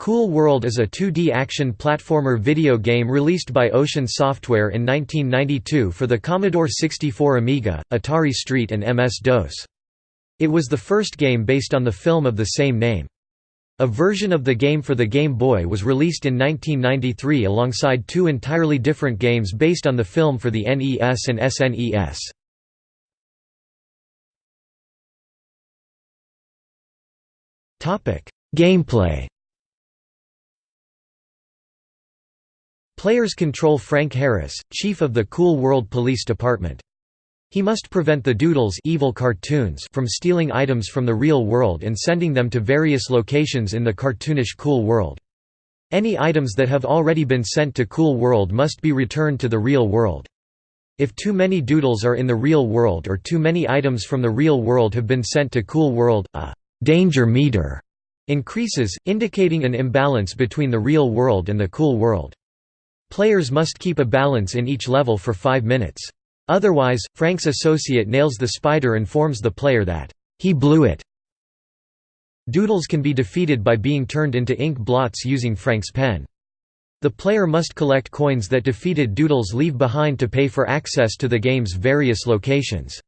Cool World is a 2D action platformer video game released by Ocean Software in 1992 for the Commodore 64 Amiga, Atari ST and MS-DOS. It was the first game based on the film of the same name. A version of the game for the Game Boy was released in 1993 alongside two entirely different games based on the film for the NES and SNES. Gameplay Players control Frank Harris, chief of the Cool World Police Department. He must prevent the Doodles evil cartoons from stealing items from the real world and sending them to various locations in the cartoonish Cool World. Any items that have already been sent to Cool World must be returned to the real world. If too many doodles are in the real world or too many items from the real world have been sent to Cool World, a «danger meter» increases, indicating an imbalance between the real world and the Cool World. Players must keep a balance in each level for five minutes. Otherwise, Frank's associate nails the spider and informs the player that, "...he blew it." Doodles can be defeated by being turned into ink blots using Frank's pen. The player must collect coins that defeated Doodles leave behind to pay for access to the game's various locations.